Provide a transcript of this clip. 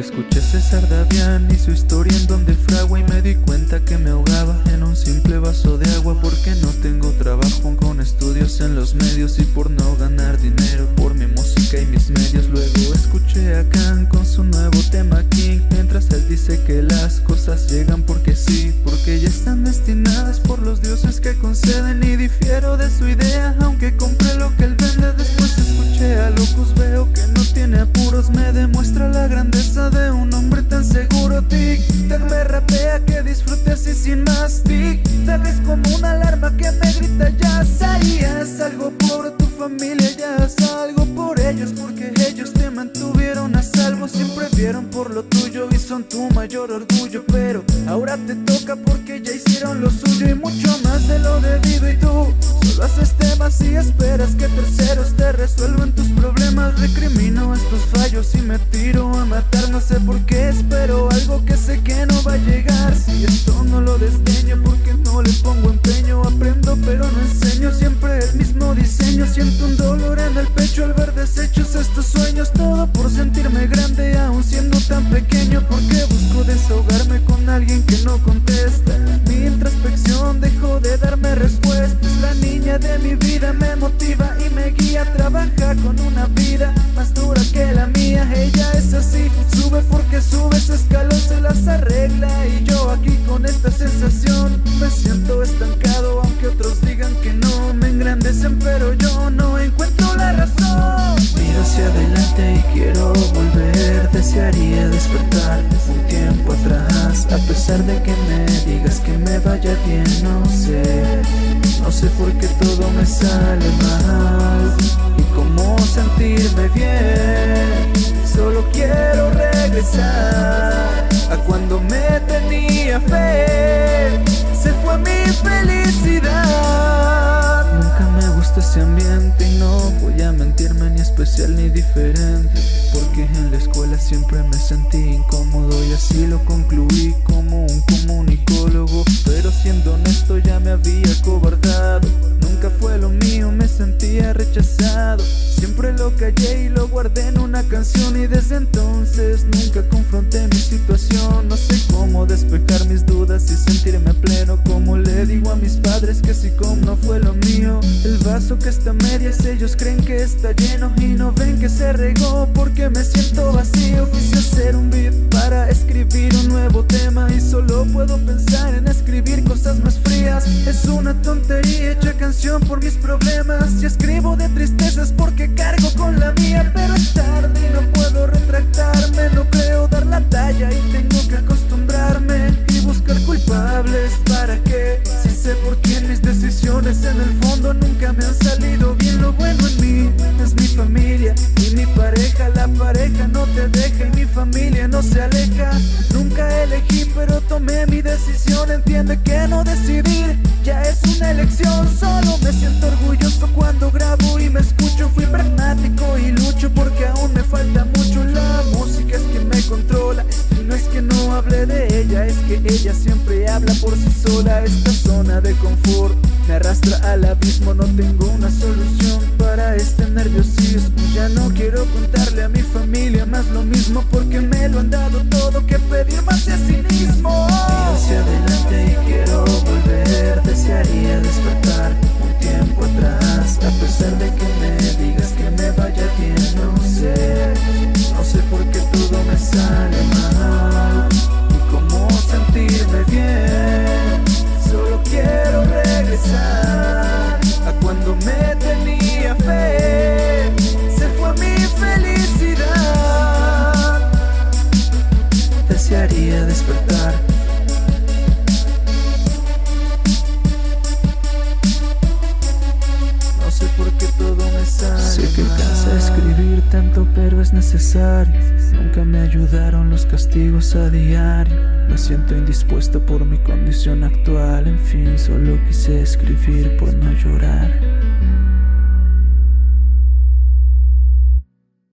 Escuché César Davián y su historia en donde fragua Y me di cuenta que me ahogaba en un simple vaso de agua Porque no tengo trabajo con estudios en los medios Y por no ganar dinero por mi música y mis medios. Luego escuché a Khan con su nuevo tema King Mientras él dice que las cosas llegan porque sí Porque ya están destinadas por los dioses que conceden Y difiero de su idea aunque compré lo disfrute así sin más Tic, tac es como una alarma que me grita ya Salías algo por tu familia, ya haz algo por ellos Porque ellos te mantuvieron a salvo. Siempre vieron por lo tuyo y son tu mayor orgullo. Pero ahora te toca porque ya hicieron lo suyo Y mucho más de lo debido. Y tú Solo haces temas y esperas que terceros te resuelvan tus problemas. Recrimino estos fallos y me tiro a matar. No sé por qué pecho al ver desechos estos sueños Todo por sentirme grande aún siendo tan pequeño Porque busco desahogarme con alguien que no contesta. Mi introspección dejó de darme respuestas. La niña de mi vida me motiva y me guía Trabaja con una vida más dura que la mía. Ella es así, sube porque sube, ese escalón se las arregla Y yo aquí con esta sensación. Me siento estancado Aunque otros digan que no. Me engrandecen pero yo volver Desearía despertar un tiempo atrás A pesar de que me digas que me vaya bien, no sé No sé por qué todo me sale mal Y cómo sentirme bien. Solo quiero regresar A cuando me tenía fe. Se fue mi felicidad sentí incómodo y así lo concluí como un comunicólogo. Pero siendo honesto ya me había cobardado. Nunca fue lo mío, me sentía rechazado. Siempre lo callé y lo guardé en una canción Y desde entonces nunca confronté mi situación. No sé cómo despejar mis dudas y sentirme pleno Como le digo a mis padres que si como no fue lo mío vaso que está medias ellos creen que está lleno Y no ven que se regó porque me siento vacío. Quise hacer un beat para escribir un nuevo tema Y solo puedo pensar en escribir cosas más frías. Es una tontería hecha canción por mis problemas Y escribo de tristezas porque cargo con la mía Pero es tarde y no puedo retractarme No creo dar la talla y tengo Entiende que no decidir ya es una elección. Solo me siento orgulloso cuando grabo y me escucho. Fui pragmático y lucho porque aún me falta mucho. La música es que me controla y no es que no hable de ella Es que ella siempre habla por sí sola. Esta zona de confort me arrastra al abismo. No tengo una solución para este nerviosismo. Ya no quiero contarle a mi familia más lo mismo Porque me lo han dado todo. Que pedir más de sí Desearía despertar. No sé por qué todo me sale Sé que cansa escribir tanto pero es necesario. Nunca me ayudaron los castigos a diario. Me siento indispuesto por mi condición actual. En fin, solo quise escribir por no llorar